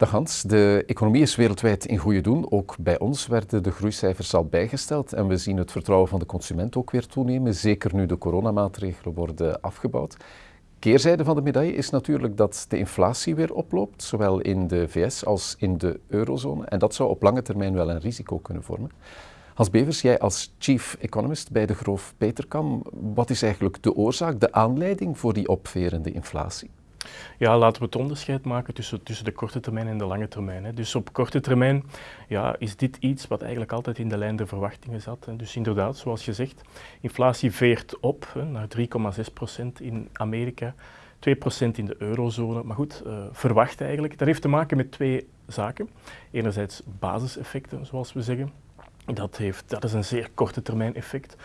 Dag Hans, de economie is wereldwijd in goede doen. Ook bij ons werden de groeicijfers al bijgesteld en we zien het vertrouwen van de consument ook weer toenemen, zeker nu de coronamaatregelen worden afgebouwd. Keerzijde van de medaille is natuurlijk dat de inflatie weer oploopt, zowel in de VS als in de eurozone. En dat zou op lange termijn wel een risico kunnen vormen. Hans Bevers, jij als chief economist bij de Groof Peterkam, wat is eigenlijk de oorzaak, de aanleiding voor die opverende inflatie? Ja, laten we het onderscheid maken tussen, tussen de korte termijn en de lange termijn. Hè. Dus op korte termijn ja, is dit iets wat eigenlijk altijd in de lijn der verwachtingen zat. Hè. Dus inderdaad, zoals je zegt, inflatie veert op hè, naar 3,6% in Amerika, 2% in de eurozone. Maar goed, uh, verwacht eigenlijk. Dat heeft te maken met twee zaken. Enerzijds basiseffecten, zoals we zeggen. Dat, heeft, dat is een zeer korte termijn effect.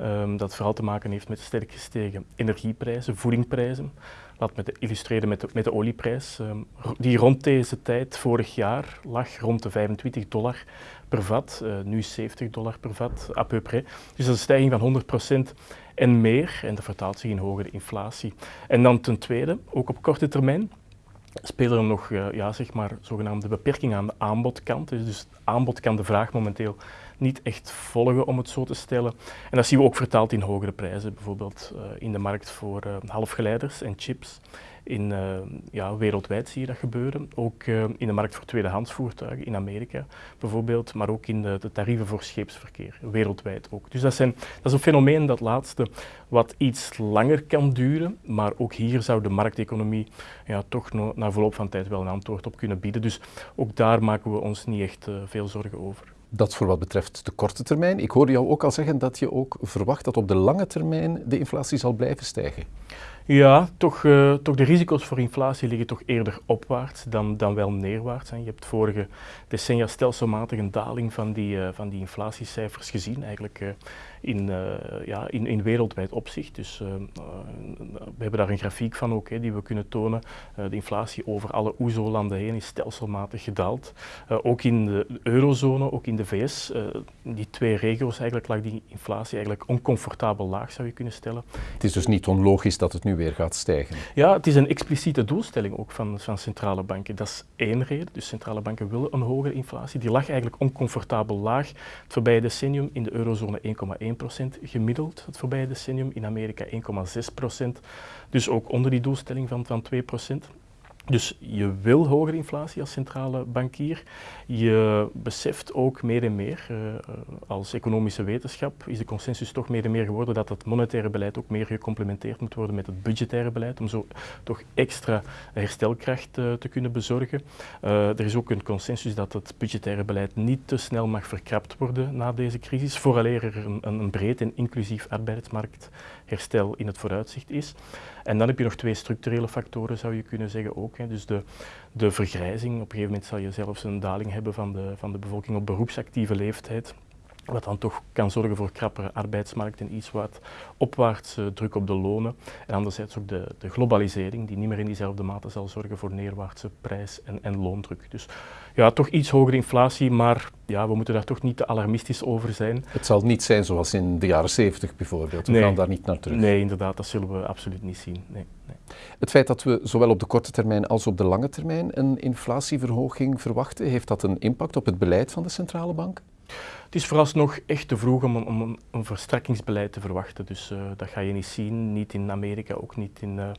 Um, dat vooral te maken heeft met sterk gestegen energieprijzen, voedingprijzen. Laat me illustreren met de, met de olieprijs, um, die rond deze tijd vorig jaar lag rond de 25 dollar per vat, uh, nu 70 dollar per vat, à. Dus dat is een stijging van 100% en meer en dat vertaalt zich in hogere inflatie. En dan ten tweede, ook op korte termijn, spelen er nog uh, ja, zeg maar, zogenaamde beperkingen aan de aanbodkant. Dus, dus aanbod kan de vraag momenteel niet echt volgen, om het zo te stellen. En dat zien we ook vertaald in hogere prijzen, bijvoorbeeld uh, in de markt voor uh, halfgeleiders en chips. In, uh, ja, wereldwijd zie je dat gebeuren. Ook in de markt voor tweedehands voertuigen in Amerika bijvoorbeeld, maar ook in de, de, tarieven voor scheepsverkeer, wereldwijd ook. Dus dat, zijn, dat is een fenomeen, dat laatste, wat iets langer kan duren, maar ook hier zou de markteconomie ja, toch na verloop van tijd wel een antwoord op kunnen bieden. Dus ook daar maken we ons niet echt veel zorgen over. Dat voor wat betreft de korte termijn. Ik hoorde jou ook al zeggen dat je ook verwacht dat op de lange termijn de inflatie zal blijven stijgen. Ja, toch, uh, toch de risico's voor inflatie liggen toch eerder opwaarts dan, dan wel neerwaarts. Je hebt vorige decennia stelselmatig een daling van die, uh, van die inflatiecijfers gezien, eigenlijk uh, in, ja, in, in wereldwijd opzicht. Dus we hebben daar een grafiek van ook, hè, die we kunnen tonen. de inflatie over alle OESO-landen heen is stelselmatig gedaald. ook in de eurozone, ook in de VS, die twee regio's eigenlijk lag die inflatie eigenlijk oncomfortabel laag, zou je kunnen stellen. Het is dus niet onlogisch dat het nu weer gaat stijgen. Ja, het is een expliciete doelstelling ook van, van centrale banken. Dat is één reden. Dus centrale banken willen een hogere inflatie. Die lag eigenlijk oncomfortabel laag. Het voorbije decennium in de eurozone 1,1% gemiddeld. Het voorbije decennium in Amerika 1,6%. Dus ook onder die doelstelling van, van 2%. Dus je wil hogere inflatie als centrale bankier. Je beseft ook meer en meer, uh, als economische wetenschap, is de consensus toch meer en meer geworden dat het monetaire beleid ook meer gecomplementeerd moet worden met het budgettaire beleid, om zo toch extra herstelkracht uh, te kunnen bezorgen. er is ook een consensus dat het budgettaire beleid niet te snel mag verkrapt worden na deze crisis, vooraleer er een, een breed en inclusief arbeidsmarktherstel in het vooruitzicht is. En dan heb je nog twee structurele factoren, zou je kunnen zeggen ook. Dus de, de vergrijzing, op een gegeven moment zal je zelfs een daling hebben van de, van de bevolking op beroepsactieve leeftijd. Wat dan toch kan zorgen voor krappere arbeidsmarkt en iets wat opwaartse druk op de lonen. En anderzijds ook de, de, globalisering, die niet meer in diezelfde mate zal zorgen voor neerwaartse prijs- en, en loondruk. Dus ja, toch iets hogere inflatie, maar ja, we moeten daar toch niet te alarmistisch over zijn. Het zal niet zijn zoals in de jaren 70 bijvoorbeeld. We nee. gaan daar niet naar terug. Nee, inderdaad, dat zullen we absoluut niet zien. Nee, nee. Het feit dat we zowel op de korte termijn als op de lange termijn een inflatieverhoging verwachten, heeft dat een impact op het beleid van de centrale bank? Het is vooralsnog echt te vroeg om, om een, verstrekkingsbeleid te verwachten. Dus uh, dat ga je niet zien, niet in Amerika, ook niet in, uh,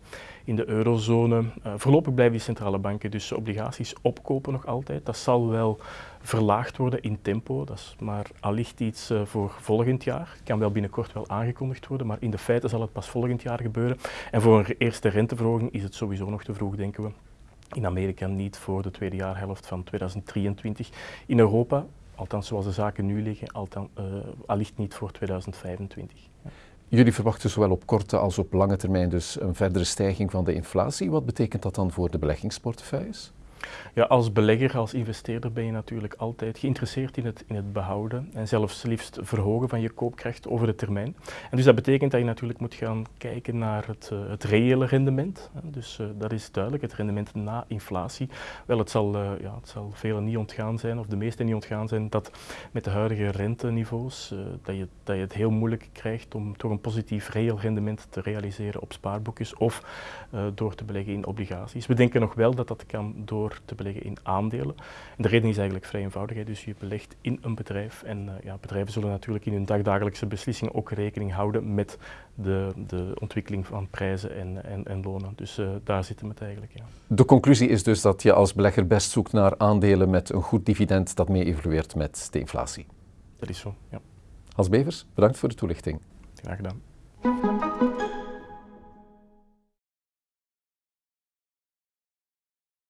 in de eurozone. Uh, voorlopig blijven die centrale banken dus obligaties opkopen nog altijd. Dat zal wel verlaagd worden in tempo, dat is maar allicht iets voor volgend jaar. Het kan wel binnenkort wel aangekondigd worden, maar in de feite zal het pas volgend jaar gebeuren. En voor een eerste renteverhoging is het sowieso nog te vroeg, denken we. In Amerika niet voor de tweede jaarhelft van 2023. In Europa althans zoals de zaken nu liggen, uh, allicht niet voor 2025. Ja. Jullie verwachten zowel op korte als op lange termijn dus een verdere stijging van de inflatie. Wat betekent dat dan voor de beleggingsportefeuilles? Ja, als belegger, als investeerder ben je natuurlijk altijd geïnteresseerd in het, in het behouden en zelfs liefst verhogen van je koopkracht over de termijn. En dus dat betekent dat je natuurlijk moet gaan kijken naar het, uh, het reële rendement. Dus uh, dat is duidelijk, het rendement na inflatie. Wel, het zal, uh, ja, het zal velen niet ontgaan zijn, of de meesten niet ontgaan zijn, dat met de huidige renteniveaus, dat, je, dat je het heel moeilijk krijgt om toch een positief reëel rendement te realiseren op spaarboekjes of door te beleggen in obligaties. We denken nog wel dat dat kan door door te beleggen in aandelen. En de reden is eigenlijk vrij eenvoudig. Hè. Dus je belegt in een bedrijf en ja, bedrijven zullen natuurlijk in hun dagdagelijkse beslissingen ook rekening houden met de, de ontwikkeling van prijzen en, en, en lonen. Dus daar zitten we het eigenlijk. Ja. De conclusie is dus dat je als belegger best zoekt naar aandelen met een goed dividend dat mee evolueert met de inflatie. Dat is zo, ja. Hans Bevers, bedankt voor de toelichting. Graag gedaan.